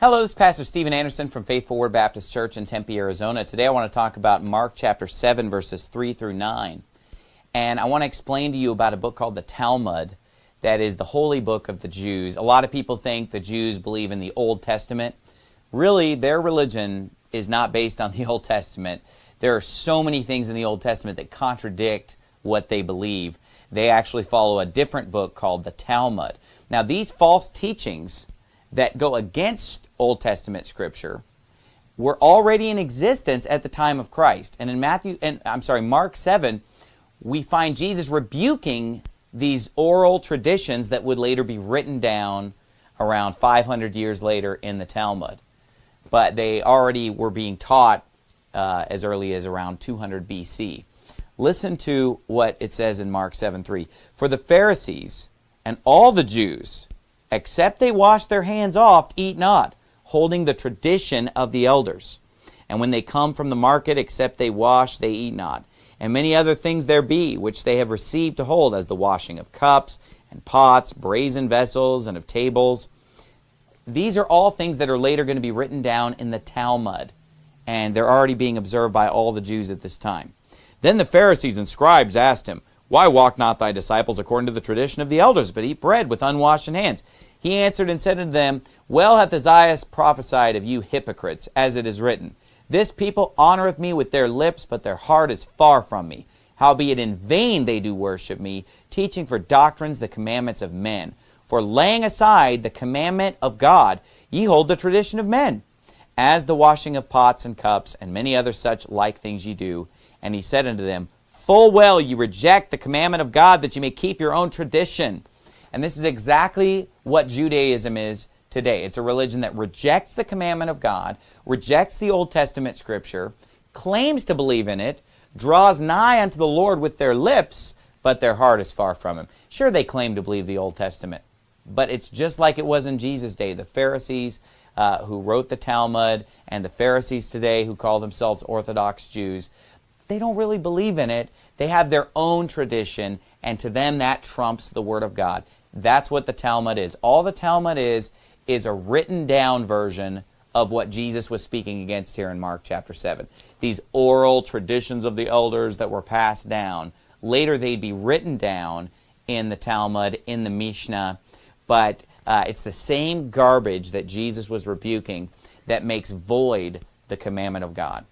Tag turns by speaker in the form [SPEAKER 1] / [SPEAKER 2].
[SPEAKER 1] Hello, this is Pastor Steven Anderson from Faithful Word Baptist Church in Tempe, Arizona. Today I want to talk about Mark chapter 7, verses 3 through 9. And I want to explain to you about a book called the Talmud that is the holy book of the Jews. A lot of people think the Jews believe in the Old Testament. Really, their religion is not based on the Old Testament. There are so many things in the Old Testament that contradict what they believe. They actually follow a different book called the Talmud. Now, these false teachings that go against Old Testament scripture were already in existence at the time of Christ. And in Matthew and I'm sorry, Mark 7, we find Jesus rebuking these oral traditions that would later be written down around 500 years later in the Talmud. But they already were being taught uh, as early as around 200 BC. Listen to what it says in Mark 7:3. For the Pharisees and all the Jews, except they wash their hands oft, eat not, holding the tradition of the elders. And when they come from the market, except they wash, they eat not. And many other things there be, which they have received to hold, as the washing of cups and pots, brazen vessels, and of tables. These are all things that are later going to be written down in the Talmud and they're already being observed by all the Jews at this time. Then the Pharisees and scribes asked him, Why walk not thy disciples according to the tradition of the elders, but eat bread with unwashed hands? He answered and said unto them, Well hath Isaiah prophesied of you hypocrites, as it is written, This people honoreth me with their lips, but their heart is far from me. Howbeit in vain they do worship me, teaching for doctrines the commandments of men. For laying aside the commandment of God, ye hold the tradition of men as the washing of pots and cups, and many other such like things ye do. And he said unto them, Full well you reject the commandment of God, that you may keep your own tradition. And this is exactly what Judaism is today. It's a religion that rejects the commandment of God, rejects the Old Testament scripture, claims to believe in it, draws nigh unto the Lord with their lips, but their heart is far from him. Sure, they claim to believe the Old Testament, but it's just like it was in Jesus' day. The Pharisees uh, who wrote the Talmud and the Pharisees today who call themselves Orthodox Jews, they don't really believe in it. They have their own tradition, and to them that trumps the Word of God. That's what the Talmud is. All the Talmud is, is a written down version of what Jesus was speaking against here in Mark chapter 7. These oral traditions of the elders that were passed down, later they'd be written down in the Talmud, in the Mishnah, but uh, it's the same garbage that Jesus was rebuking that makes void the commandment of God.